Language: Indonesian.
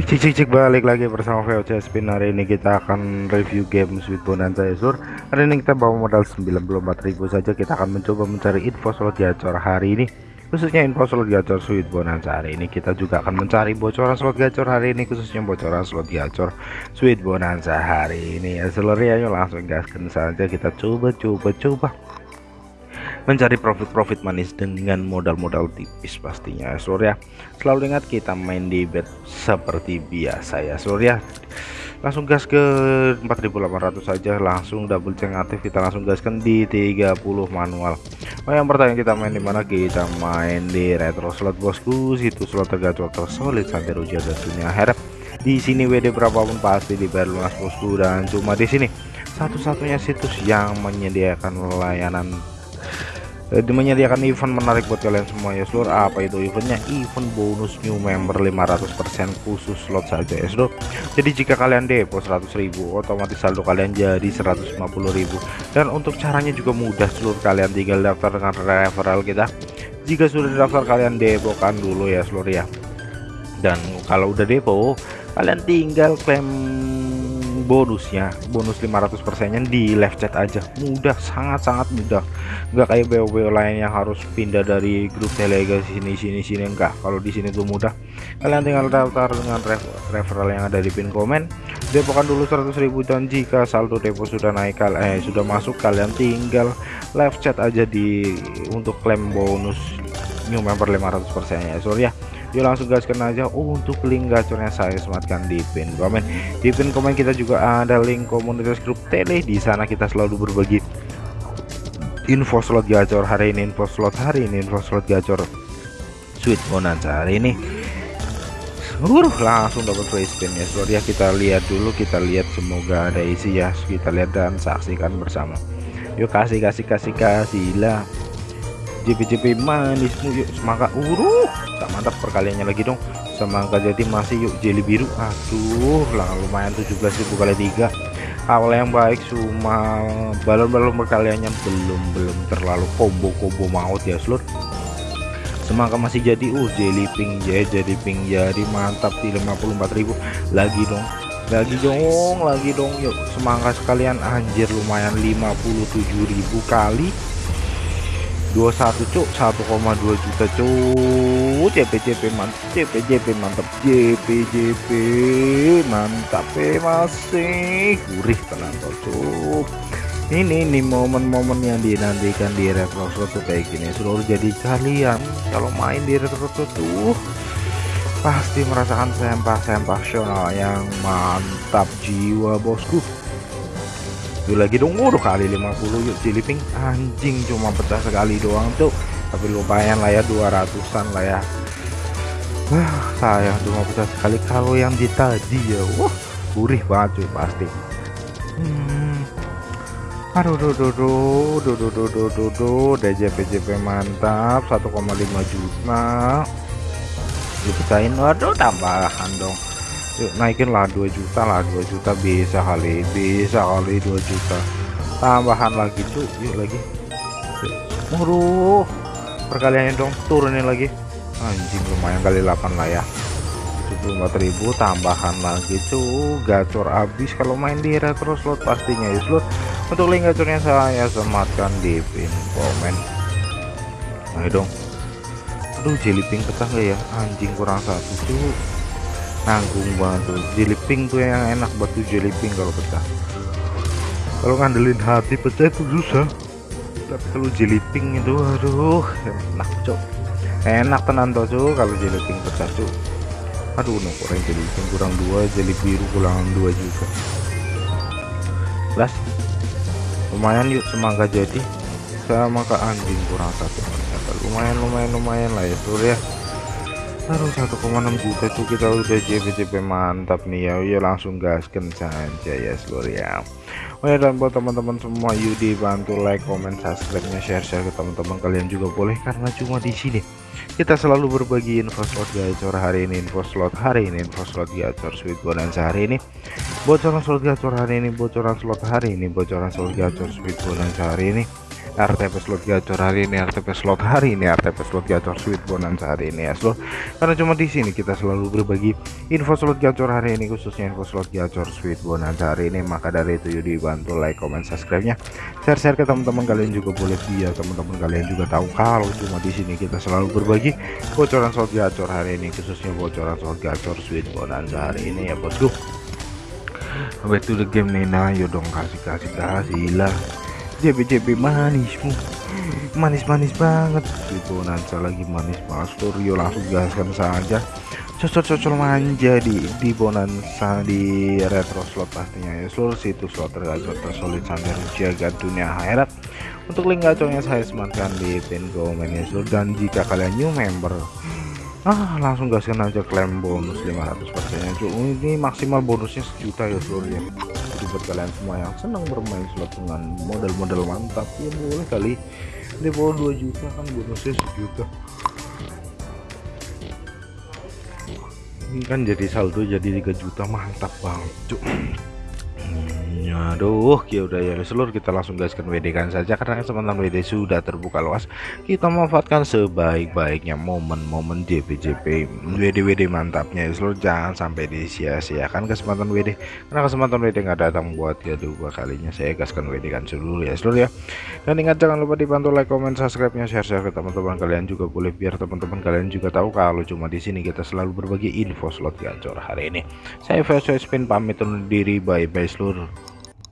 cek cek cek balik lagi bersama VOC Spin hari ini kita akan review game Sweet Bonanza sur hari ini kita bawa modal 94.000 saja. Kita akan mencoba mencari info slot gacor hari ini. Khususnya info slot gacor Sweet Bonanza hari ini kita juga akan mencari bocoran slot gacor hari ini khususnya bocoran slot gacor Sweet Bonanza hari ini ya seluruh ya langsung gaskan saja. Kita coba coba coba mencari profit-profit manis dengan modal-modal tipis pastinya ya selalu ingat kita main di bet seperti biasa ya seluruh ya langsung gas ke 4800 saja langsung double check aktif kita langsung gaskan di 30 manual. Oh yang pertanyaan kita main di mana? Kita main di retro slot bosku. Situ slot tergacor tersolid sampai rujian dan dunia harap di sini WD berapapun pasti dibayar lunas bosku. Dan cuma di sini satu-satunya situs yang menyediakan layanan menyediakan event menarik buat kalian semua ya seluruh apa itu eventnya? Event bonus new member 500% khusus slot saja ya seluruh jadi jika kalian depo 100.000 otomatis saldo kalian jadi 150.000 dan untuk caranya juga mudah seluruh kalian tinggal daftar dengan referral kita. Jika sudah daftar kalian depokan dulu ya seluruh ya. Dan kalau udah depo kalian tinggal klaim bonusnya bonus 500 persennya di live chat aja. Mudah sangat-sangat mudah. Nggak kayak BO-BO lain yang harus pindah dari grup telegram sini sini sini enggak kalau di sini tuh mudah. Kalian tinggal daftar dengan referral yang ada di pin komen. Depokan dulu 100.000 dan jika saldo depo sudah naik eh sudah masuk kalian tinggal live chat aja di untuk klaim bonus new member 500 persennya. Sorry ya yuk langsung gaskan aja. Oh, untuk link gacornya saya sematkan di pin komen. Di pin komen kita juga ada link komunitas grup tele. Di sana kita selalu berbagi info slot gacor hari ini info slot hari ini info slot gacor sweet bonanza hari ini. Uh, langsung dapat free spin ya. Slot ya kita lihat dulu kita lihat semoga ada isi ya. Kita lihat dan saksikan bersama. Yuk kasih kasih kasih kasih lah JP-JP manismu yuk. Semangka uruh tak mantap perkaliannya lagi dong. Semangka jadi masih yuk. Jeli biru. Aduh lah lumayan 17.000 kali tiga. Awal yang baik cuma balon-balon perkaliannya belum belum terlalu combo-combo maut ya seluruh semangka masih jadi uh jelly pink ya jadi pink jadi mantap di 54.000 lagi dong lagi dong lagi dong yuk. Semangka sekalian anjir lumayan 57.000 kali 21 cuk. 1,2 juta cuk. JP JP mantap JP JP mantap. JP JP mantap masih gurih tenang cuk. Ini nih momen-momen yang dinantikan di retro tuh kayak gini seluruh jadi kalian kalau main di retro tuh pasti merasakan sempah-sempah yang mantap jiwa bosku itu lagi dong. Udah kali 50 yuk Ciliping anjing cuma pecah sekali doang tuh tapi lumayan lah ya 200an lah ya. Wah sayang cuma pecah sekali. Kalau yang di tadi ya wah gurih banget cuy pasti. Hmm. aduh duh duh duh duh duh duh duh duh duh. DJP JP mantap 1,5 juta. Dipecahin waduh tambahan dong yuk naikin lah 2 juta lah 2 juta bisa kali bisa kali 2 juta. Tambahan lagi tuh yuk lagi. Waduh perkaliannya dong turunin lagi. Anjing lumayan kali 8 lah ya. 74.000 tambahan lagi tuh gacor habis kalau main di retro slot pastinya. Ya slot. Untuk link gacornya saya sematkan di pin komen. Ayo dong. Aduh jelly pecah nggak ya? Anjing kurang satu tuh nanggung banget tuh. Jelly pink tuh yang enak buat tuh jelly pink kalau pecah. Kalau ngandelin hati pecah itu susah. Tapi kalau jelly pink itu aduh enak cok. Enak tenan tuh cok kalau jelly pink pecah cok. Aduh no kurang jelly pink kurang dua jelly biru kurang dua juga. Plus lumayan yuk semangka jadi. Sama ke anjing kurang satu lumayan lumayan lumayan lah ya surya Taruh 1,6 juta tuh kita udah JP-JP mantap nih ya. Ya langsung gaskan saja ya seluruh ya. Oh ya dan buat teman-teman semua yuk dibantu like comment subscribe nya share share ke teman-teman kalian juga boleh karena cuma di sini kita selalu berbagi info slot gacor hari ini info slot hari ini info slot gacor sweet bonanza hari ini bocoran slot gacor hari ini bocoran slot hari ini bocoran slot gacor sweet bonanza hari ini RTP slot gacor hari ini RTP slot hari ini RTP slot gacor sweet bonanza hari ini ya seluruh karena cuma di sini kita selalu berbagi info slot gacor hari ini khususnya info slot gacor sweet bonanza hari ini. Maka dari itu yuk dibantu like comment subscribe nya share-share ke teman-teman kalian juga boleh. Biar teman-teman kalian juga tahu kalau cuma di sini kita selalu berbagi bocoran slot gacor hari ini khususnya bocoran slot gacor sweet bonanza hari ini ya bosku. Back to the game nih nah yuk dong kasih kasih kasih lah JB-JB manismu. Manis-manis banget. Si Bonanza lagi manis banget. Studio langsung gaskan saja. Cocok-cocok manja di di Bonanza di retro slot pastinya ya. Seluruh situs slot tergacor tersolid sampai jaga dunia akhirat. Untuk link gacornya saya sematkan di pin komen ya. Seluruh dan jika kalian new member ah langsung gaskan aja klaim bonus 500 persennya. Ini maksimal bonusnya sejuta ya seluruh ya jadi buat kalian semua yang senang bermain slot dengan model-model mantap. Ya boleh kali. Di bawah 2 juta kan bonusnya sejuta. Ini kan jadi saldo jadi 3 juta mantap banget cuk aduh ya udah ya seluruh kita langsung gaskan WD kan saja karena kesempatan WD sudah terbuka luas. Kita memanfaatkan sebaik-baiknya momen-momen JP-JP WD-WD mantapnya. Ya seluruh jangan sampai disia-siakan kesempatan WD karena kesempatan WD nggak datang buat kedua kalinya. Saya gaskan WD kan seluruh ya seluruh ya. Dan ingat jangan lupa dibantu like comment subscribe nya share-share ke teman-teman kalian juga boleh biar teman-teman kalian juga tahu kalau cuma di sini kita selalu berbagi info slot gacor hari ini. Saya Faisal Spin pamit undur diri bye bye seluruh